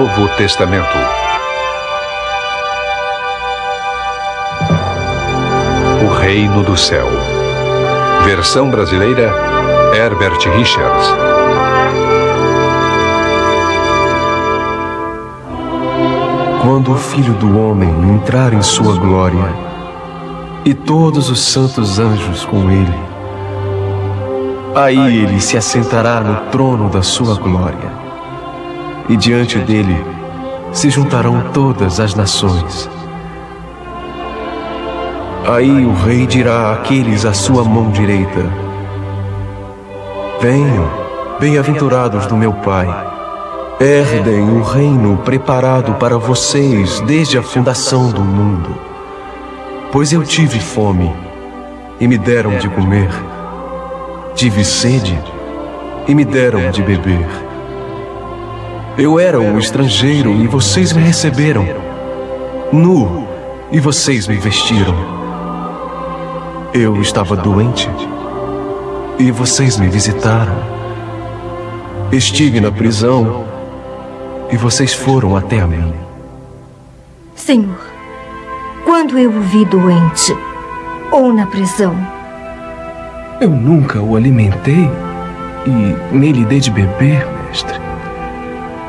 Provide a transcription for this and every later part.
Novo Testamento. O Reino do Céu. Versão brasileira Herbert Richards. Quando o Filho do Homem entrar em sua glória, e todos os santos anjos com ele, aí ele se assentará no trono da sua glória e diante dele se juntarão todas as nações. Aí o rei dirá àqueles à sua mão direita: Venham, bem-aventurados do meu Pai. Herdem o reino preparado para vocês desde a fundação do mundo. Pois eu tive fome e me deram de comer. Tive sede e me deram de beber. Eu era um estrangeiro e vocês me receberam. Nu e vocês me vestiram. Eu estava doente e vocês me visitaram. Estive na prisão e vocês foram até a mim. Senhor, quando eu o vi doente ou na prisão, eu nunca o alimentei e nem lhe dei de beber, mestre.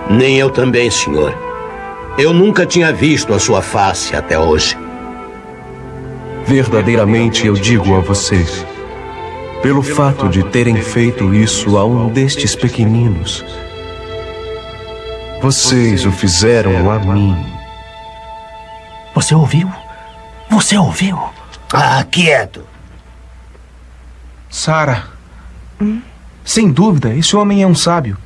Nem eu também, senhor. Eu nunca tinha visto a sua face até hoje. Verdadeiramente eu digo a vocês, pelo fato de terem feito isso a um destes pequeninos, vocês o fizeram a mim. Você ouviu? Você ouviu? Ah, quieto. Sara. Hum? Sem dúvida, esse homem é um sábio.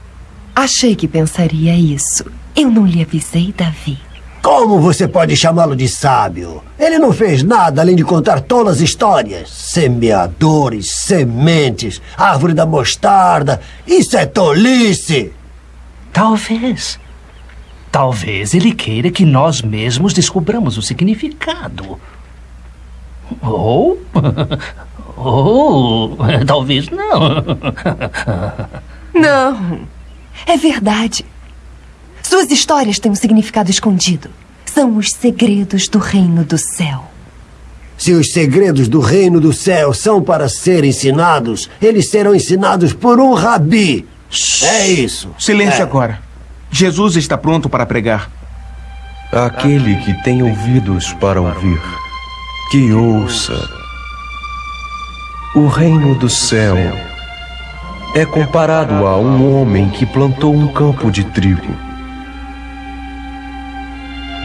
Achei que pensaria isso. Eu não lhe avisei, Davi. Como você pode chamá-lo de sábio? Ele não fez nada além de contar tolas histórias. Semeadores, sementes, árvore da mostarda. Isso é tolice! Talvez. Talvez ele queira que nós mesmos descobramos o significado. Ou. Ou. Talvez não. Não. É verdade. Suas histórias têm um significado escondido. São os segredos do reino do céu. Se os segredos do reino do céu são para ser ensinados, eles serão ensinados por um rabi. É isso. Silêncio é. agora. Jesus está pronto para pregar. Aquele que tem ouvidos para ouvir, que ouça. O reino do céu é comparado a um homem que plantou um campo de trigo.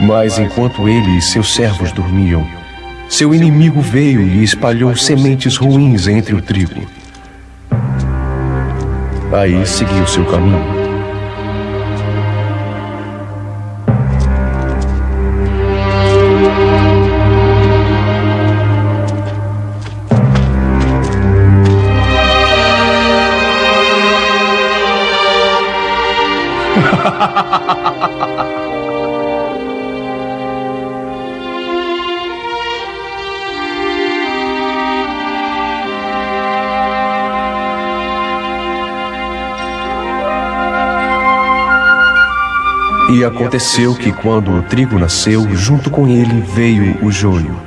Mas enquanto ele e seus servos dormiam, seu inimigo veio e espalhou sementes ruins entre o trigo. Aí seguiu seu caminho. E aconteceu que quando o trigo nasceu, junto com ele veio o joio.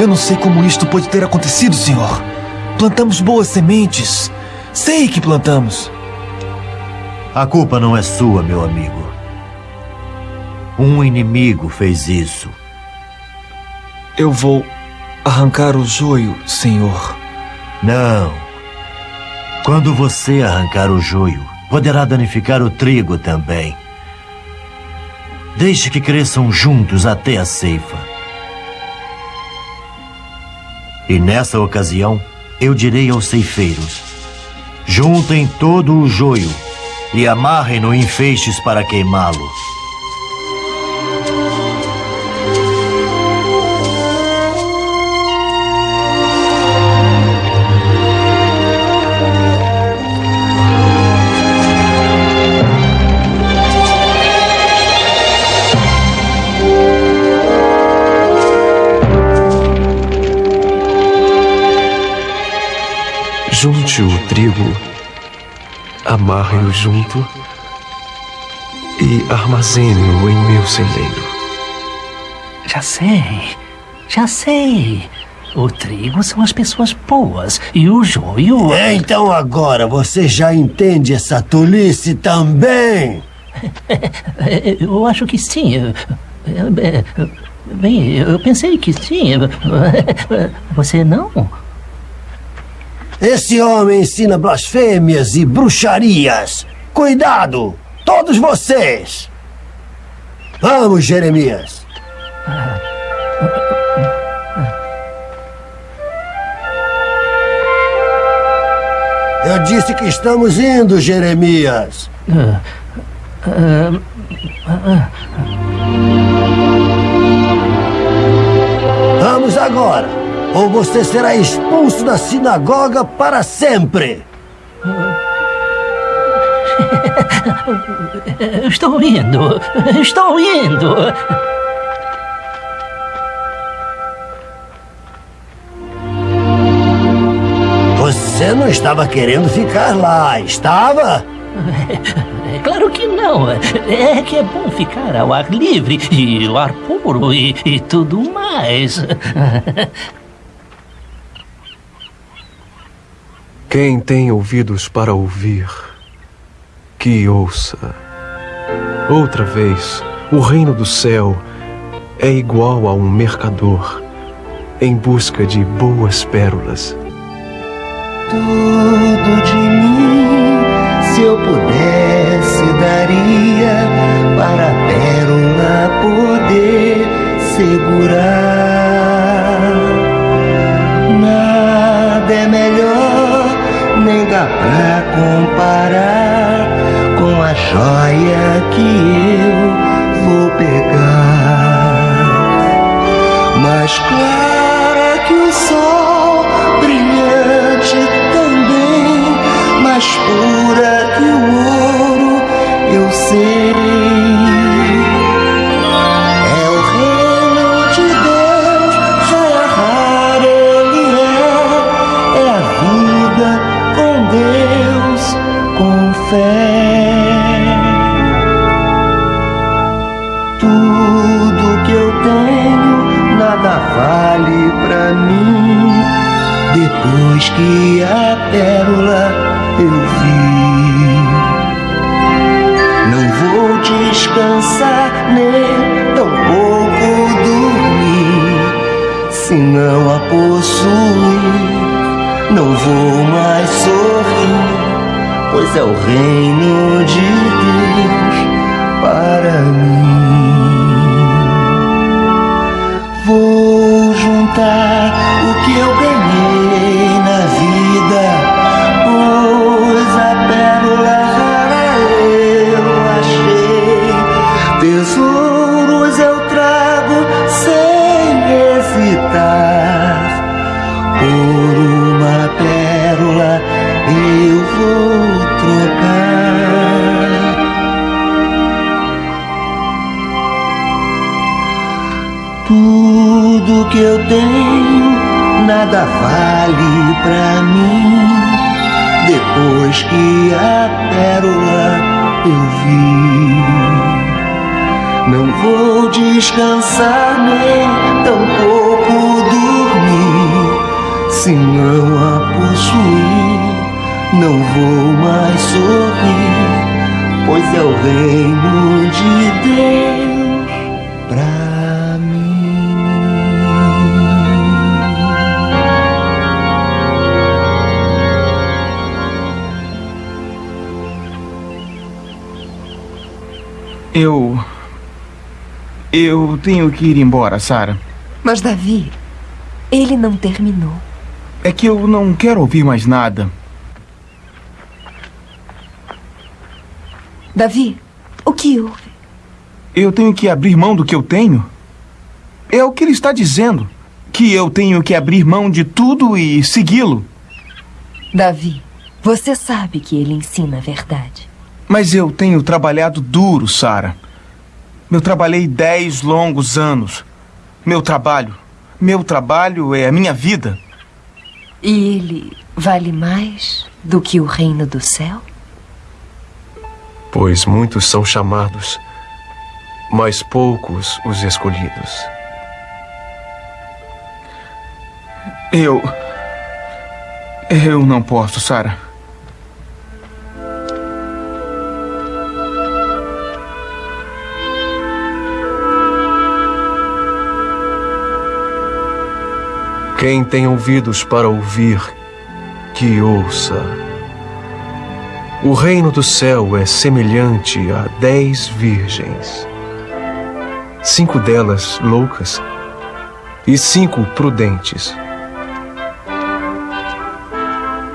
Eu não sei como isto pode ter acontecido, senhor. Plantamos boas sementes. Sei que plantamos. A culpa não é sua, meu amigo. Um inimigo fez isso. Eu vou arrancar o joio, senhor. Não. Quando você arrancar o joio, poderá danificar o trigo também. Deixe que cresçam juntos até a ceifa. E nessa ocasião, eu direi aos ceifeiros: juntem todo o joio e amarrem-no em feixes para queimá-lo. Puxe o trigo, amarre-o junto e armazene-o em meu celeiro. Já sei, já sei. O trigo são as pessoas boas e o joio. Então agora você já entende essa tolice também? Eu acho que sim. Bem, eu pensei que sim. Você não? Esse homem ensina blasfêmias e bruxarias. Cuidado! Todos vocês! Vamos, Jeremias! Eu disse que estamos indo, Jeremias. Vamos agora, ou você será expulso da sinagoga para sempre. Estou indo, estou indo. Você não estava querendo ficar lá, estava? Claro que não. É que é bom ficar ao ar livre e o ar puro e, e tudo mais. Quem tem ouvidos para ouvir, que ouça. Outra vez, o reino do céu é igual a um mercador em busca de boas pérolas. Tudo de mim, se eu pudesse, daria para a pérola poder segurar. Pra comparar com a joia que eu vou pegar. Tudo que eu tenho, nada vale pra mim. Depois que a pérola eu vi, não vou descansar nem tampouco dormir. Se não a possuir, não vou mais sorrir, pois é o reino de Deus para mim. Vou juntar o que eu ganhei é o reino de Deus pra mim. Eu. Eu tenho que ir embora, Sara. Mas, Davi, ele não terminou. É que eu não quero ouvir mais nada. Davi, o que houve? Eu tenho que abrir mão do que eu tenho? É o que ele está dizendo. Que eu tenho que abrir mão de tudo e segui-lo. Davi, você sabe que ele ensina a verdade. Mas eu tenho trabalhado duro, Sara. Eu trabalhei dez longos anos. Meu trabalho. Meu trabalho é a minha vida. E ele vale mais do que o reino do céu? Pois muitos são chamados, mas poucos os escolhidos. Eu. Eu não posso, Sara. Quem tem ouvidos para ouvir, que ouça. O reino do céu é semelhante a dez virgens. Cinco delas loucas e cinco prudentes.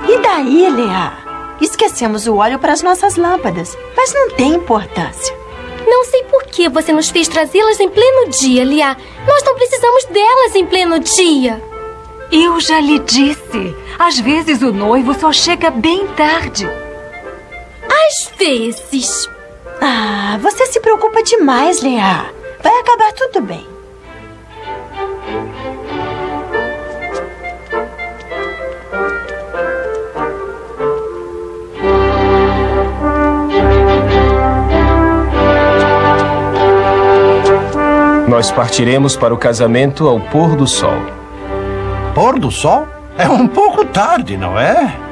E daí, Lea? Esquecemos o óleo para as nossas lâmpadas, mas não tem importância. Não sei por que você nos fez trazê-las em pleno dia, Lia. Nós não precisamos delas em pleno dia. Eu já lhe disse. Às vezes o noivo só chega bem tarde. Vezes. Ah, você se preocupa demais, Lea. Vai acabar tudo bem. Nós partiremos para o casamento ao pôr do sol. Pôr do sol? É um pouco tarde, não é?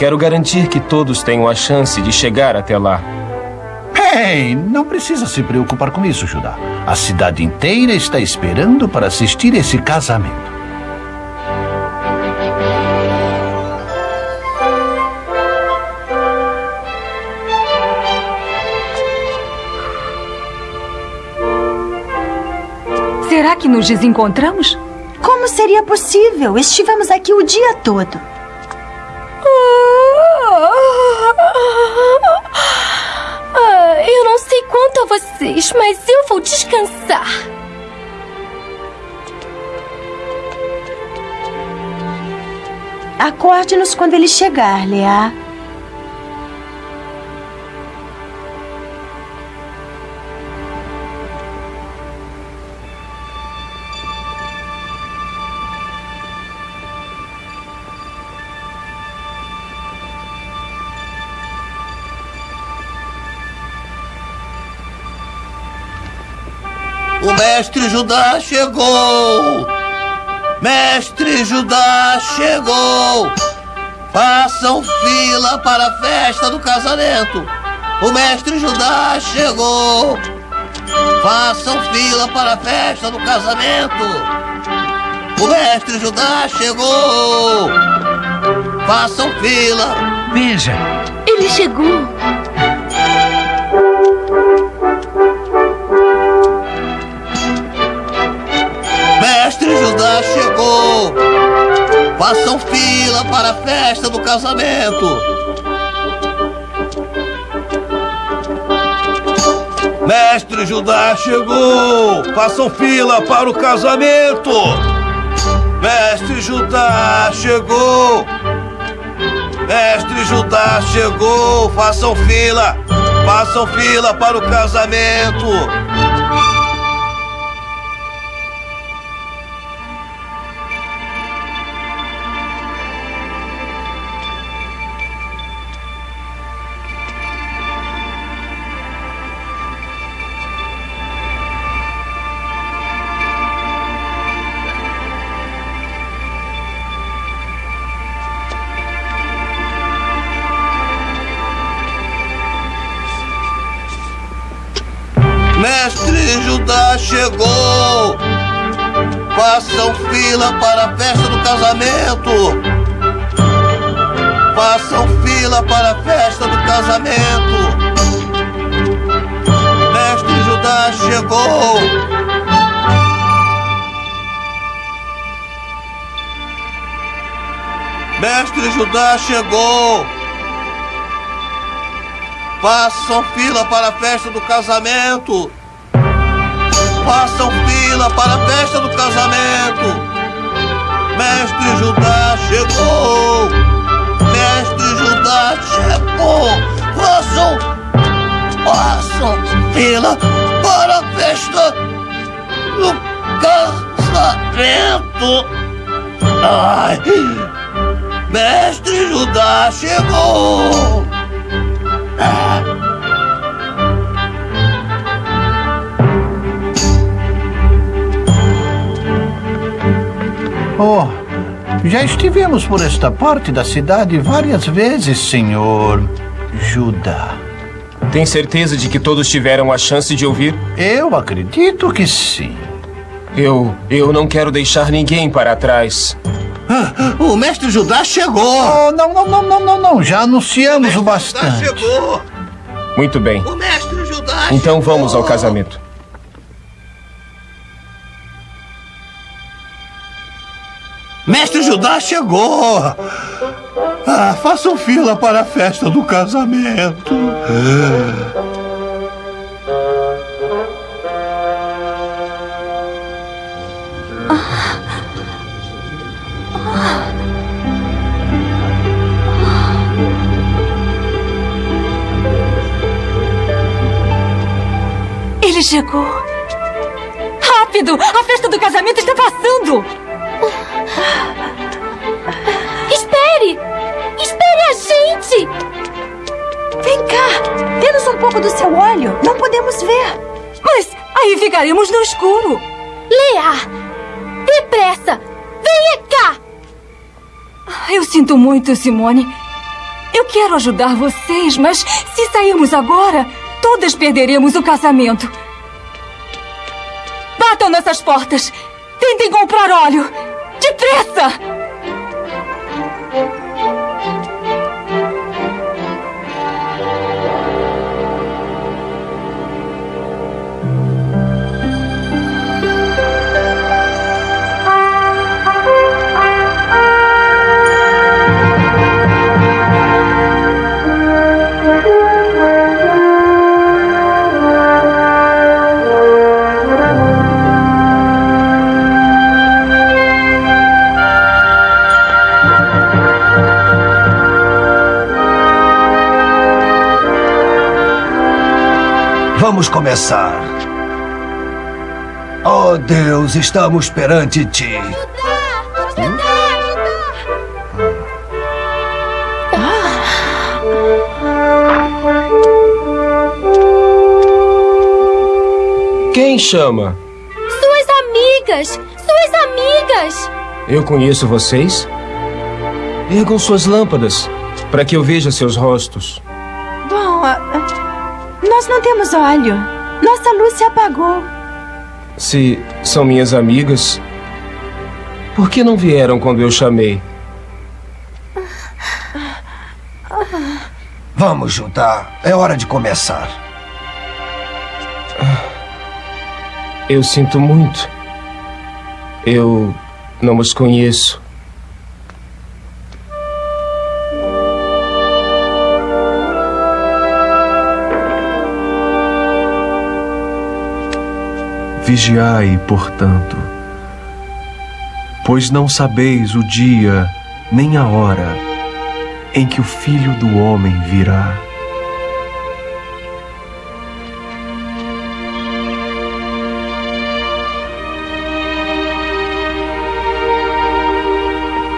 Quero garantir que todos tenham a chance de chegar até lá. Ei, não precisa se preocupar com isso, Judá. A cidade inteira está esperando para assistir esse casamento. Será que nos desencontramos? Como seria possível? Estivemos aqui o dia todo. Ah, eu não sei quanto a vocês, mas eu vou descansar. Acorde-nos quando ele chegar, Lea. O mestre Judá chegou! Mestre Judá chegou! Façam fila para a festa do casamento! O mestre Judá chegou! Façam fila para a festa do casamento! O mestre Judá chegou! Façam fila! Veja! Ele chegou! Casamento! Mestre Judá chegou! Façam fila para o casamento! Mestre Judá chegou! Mestre Judá chegou! Façam fila! Façam fila para o casamento! Judá chegou! Façam fila para a festa do casamento! Façam fila para a festa do casamento! Mestre Judá chegou! Mestre Judá chegou! Façam fila para a festa do casamento! Façam fila para a festa do casamento! Mestre Judá chegou! Mestre Judá chegou! Façam! Façam fila para a festa do casamento! Ai! Mestre Judá chegou! Oh, já estivemos por esta parte da cidade várias vezes, senhor Judá. Tem certeza de que todos tiveram a chance de ouvir? Eu acredito que sim. Eu. eu não quero deixar ninguém para trás. Ah, o mestre Judá chegou! Oh, não, não, não, não, não, não. Já anunciamos o, o bastante. Judá chegou! Muito bem. O mestre Judá Então chegou. vamos ao casamento. Mestre Judá chegou! Ah, façam fila para a festa do casamento. Ele chegou. Rápido! A festa do casamento está passando! Espere! Espere a gente! Vem cá! Dê-nos um pouco do seu óleo. Não podemos ver. Mas aí ficaremos no escuro. Lea! Depressa! Venha cá! Eu sinto muito, Simone. Eu quero ajudar vocês, mas se sairmos agora, todas perderemos o casamento. Batam nessas portas! Tentem comprar óleo! Depressa! Vamos começar. Oh Deus, estamos perante ti. Quem chama? Suas amigas! Suas amigas! Eu conheço vocês? Ergam suas lâmpadas para que eu veja seus rostos. Bom, ah, nós não temos óleo. Nossa luz se apagou. Se são minhas amigas, por que não vieram quando eu chamei? Vamos, Judá. É hora de começar. Eu sinto muito. Eu não os conheço. Vigiai, portanto, pois não sabeis o dia nem a hora em que o Filho do Homem virá.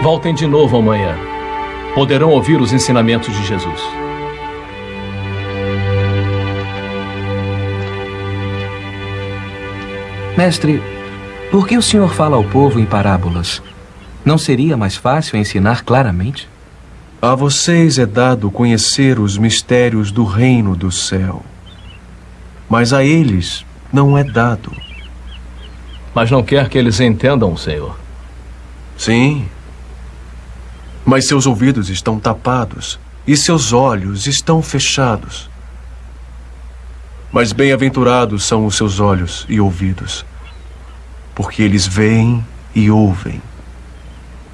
Voltem de novo amanhã. Poderão ouvir os ensinamentos de Jesus. Mestre, por que o senhor fala ao povo em parábolas? Não seria mais fácil ensinar claramente? A vocês é dado conhecer os mistérios do reino do céu. Mas a eles não é dado. Mas não quer que eles entendam, Senhor. Sim. Mas seus ouvidos estão tapados e seus olhos estão fechados. Mas bem-aventurados são os seus olhos e ouvidos, porque eles veem e ouvem.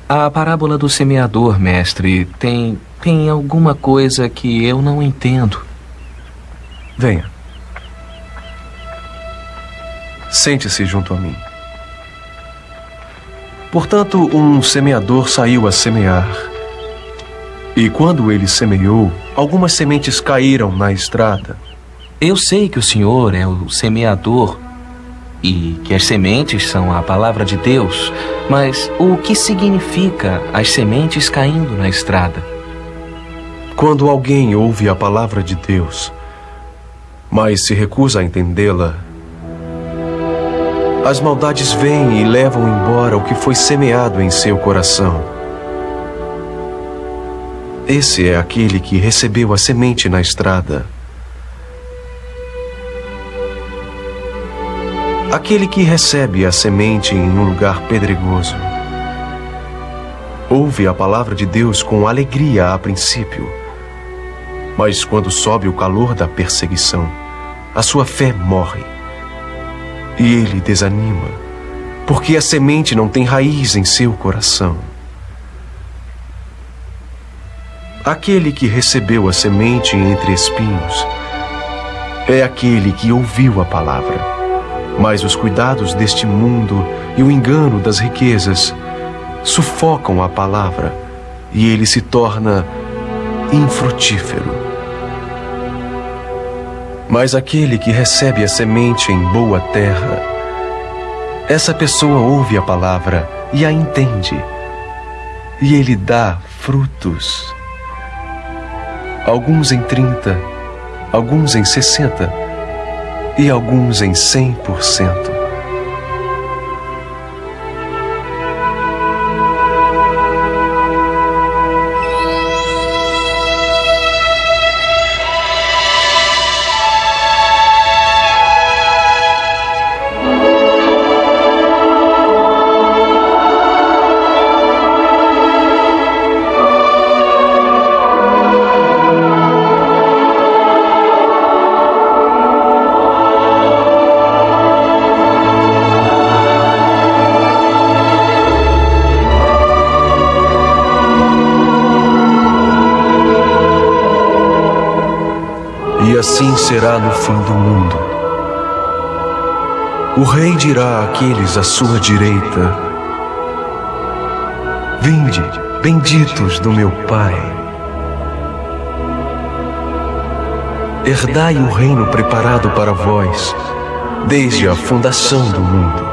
A parábola do semeador, mestre, tem tem alguma coisa que eu não entendo. Venha. Sente-se junto a mim. Portanto, um semeador saiu a semear. E quando ele semeou, algumas sementes caíram na estrada. Eu sei que o senhor é o semeador, e que as sementes são a palavra de Deus, mas o que significa as sementes caindo na estrada? Quando alguém ouve a palavra de Deus, mas se recusa a entendê-la, as maldades vêm e levam embora o que foi semeado em seu coração. Esse é aquele que recebeu a semente na estrada. Aquele que recebe a semente em um lugar pedregoso. Ouve a palavra de Deus com alegria a princípio, mas quando sobe o calor da perseguição, a sua fé morre. E ele desanima, porque a semente não tem raiz em seu coração. Aquele que recebeu a semente entre espinhos é aquele que ouviu a palavra mas os cuidados deste mundo e o engano das riquezas sufocam a palavra e ele se torna infrutífero. Mas aquele que recebe a semente em boa terra, essa pessoa ouve a palavra e a entende, e ele dá frutos. Alguns em trinta, alguns em sessenta e alguns em 100%. Assim será no fim do mundo. O rei dirá àqueles à sua direita: Vinde, benditos do meu Pai. Herdai o reino preparado para vós, desde a fundação do mundo.